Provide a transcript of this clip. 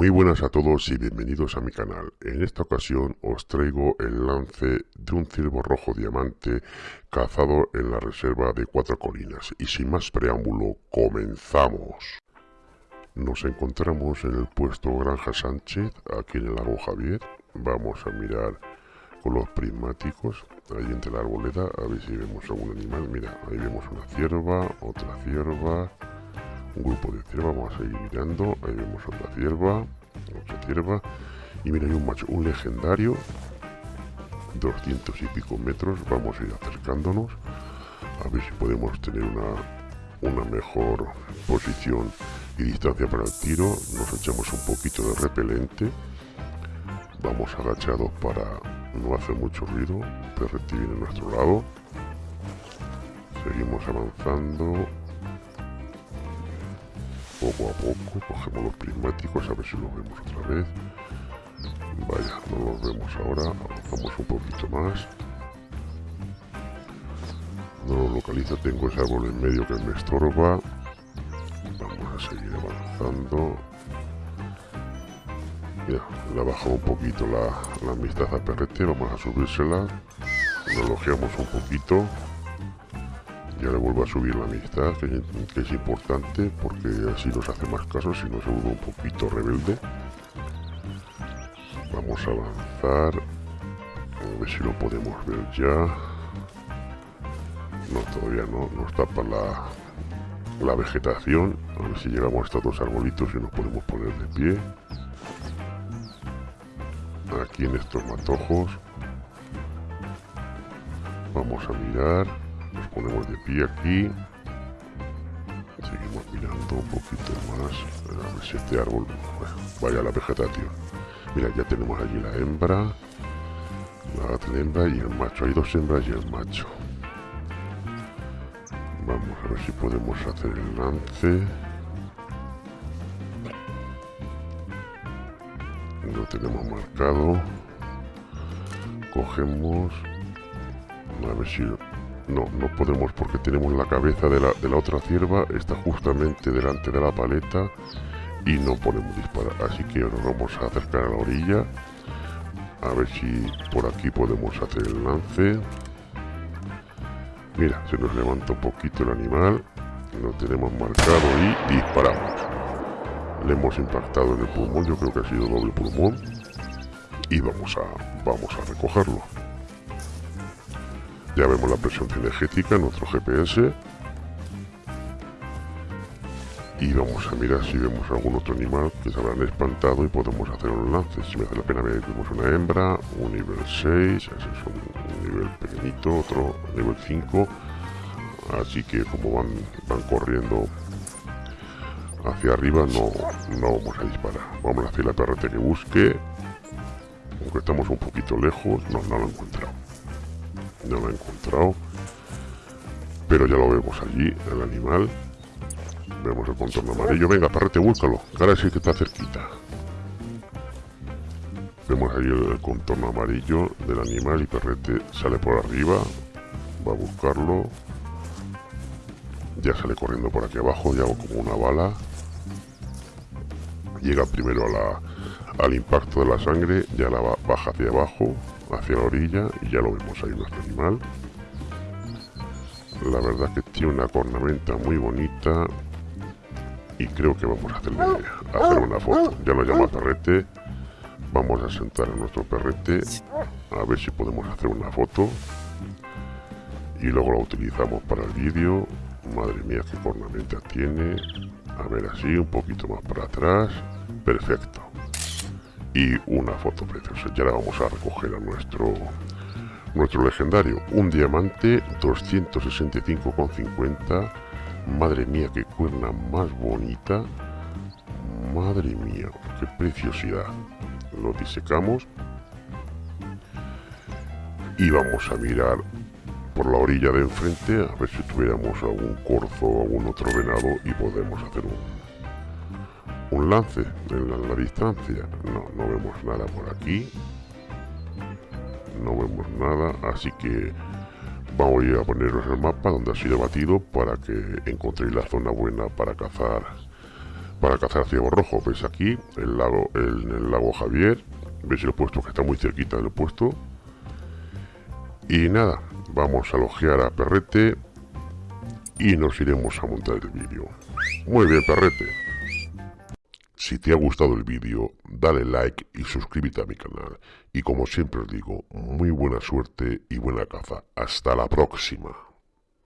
Muy buenas a todos y bienvenidos a mi canal. En esta ocasión os traigo el lance de un ciervo rojo diamante cazado en la reserva de Cuatro Colinas. Y sin más preámbulo, comenzamos. Nos encontramos en el puesto Granja Sánchez, aquí en el lago Javier. Vamos a mirar con los prismáticos, ahí entre la arboleda, a ver si vemos algún animal. Mira, ahí vemos una cierva, otra cierva, un grupo de cierva, vamos a seguir mirando, ahí vemos otra cierva, otra cierva, y mira, hay un macho, un legendario, 200 y pico metros, vamos a ir acercándonos, a ver si podemos tener una, una mejor posición y distancia para el tiro, nos echamos un poquito de repelente, vamos agachados para no hacer mucho ruido, perrete viene a nuestro lado, seguimos avanzando, poco a poco, cogemos los prismáticos a ver si los vemos otra vez. Vaya, no los vemos ahora, avanzamos un poquito más. No lo localizo, tengo ese árbol en medio que me estorba. Vamos a seguir avanzando. Ya, le ha bajado un poquito la, la amistad a Perrete, vamos a subírsela. Lo elogiamos un poquito ya le vuelvo a subir la amistad, que, es importante porque así nos hace más caso, si no se vuelve un poquito rebelde. Vamos a avanzar, a ver si lo podemos ver ya. No, todavía no, nos tapa la, la vegetación, a ver si llegamos a estos dos arbolitos y nos podemos poner de pie. Aquí en estos matojos. Vamos a mirar ponemos de pie aquí. Seguimos mirando un poquito más. Este árbol vaya la vegetación. Mira ya tenemos allí la hembra. La hembra y el macho. Hay dos hembras y el macho. Vamos a ver si podemos hacer el lance. Lo tenemos marcado. Cogemos. A ver si no, no podemos porque tenemos la cabeza de la, otra cierva, está justamente delante de la paleta y no podemos disparar. Así que nos vamos a acercar a la orilla. A ver si por aquí podemos hacer el lance. Mira, se nos levanta un poquito el animal. Lo tenemos marcado y disparamos. Le hemos impactado en el pulmón, yo creo que ha sido doble pulmón. Y vamos a, vamos a recogerlo. Ya vemos la presión cinegética en nuestro GPS. Y vamos a mirar si vemos algún otro animal que se habrán espantado y podemos hacer un lance. Si me hace la pena vemos una hembra, un nivel 6, ese es un nivel pequeñito, otro nivel 5. Así que como van, van corriendo hacia arriba no, no vamos a disparar. Vamos a hacer la perrete que busque. Aunque estamos un poquito lejos, no, no lo he encontrado no lo he encontrado. Pero ya lo vemos allí el animal. Vemos el contorno amarillo. Venga parrete búscalo. Ahora sí que está cerquita. Vemos ahí el, contorno amarillo del animal y perrete sale por arriba. Va a buscarlo. Ya sale corriendo por aquí abajo ya como una bala. Llega primero a la, al impacto de la sangre ya la baja hacia abajo hacia la orilla y ya lo vemos ahí nuestro animal. La verdad que tiene una cornamenta muy bonita y creo que vamos a hacerle hacer una foto. Ya lo llama perrete. Vamos a sentar a nuestro perrete a ver si podemos hacer una foto. Y luego la utilizamos para el vídeo. Madre mía qué cornamenta tiene. A ver así un poquito más para atrás. Perfecto y una foto preciosa. Ya la vamos a recoger a nuestro nuestro legendario. Un diamante 265,50. Madre mía, qué cuerna más bonita. Madre mía, qué preciosidad. Lo disecamos. Y vamos a mirar por la orilla de enfrente a ver si tuviéramos algún corzo o algún otro venado y podemos hacer un, un lance en la, distancia. No, no vemos nada por aquí. No vemos nada, así que vamos a poneros el mapa donde ha sido batido para que encontréis la zona buena para cazar para cazar ciervo rojo. Veis aquí el lago, el, el lago Javier. Veis el puesto que está muy cerquita del puesto. Y nada, vamos a logear a Perrete y nos iremos a montar el vídeo. Muy bien, Perrete. Si te ha gustado el vídeo, dale like y suscríbete a mi canal. Y como siempre os digo, muy buena suerte y buena caza. Hasta la próxima.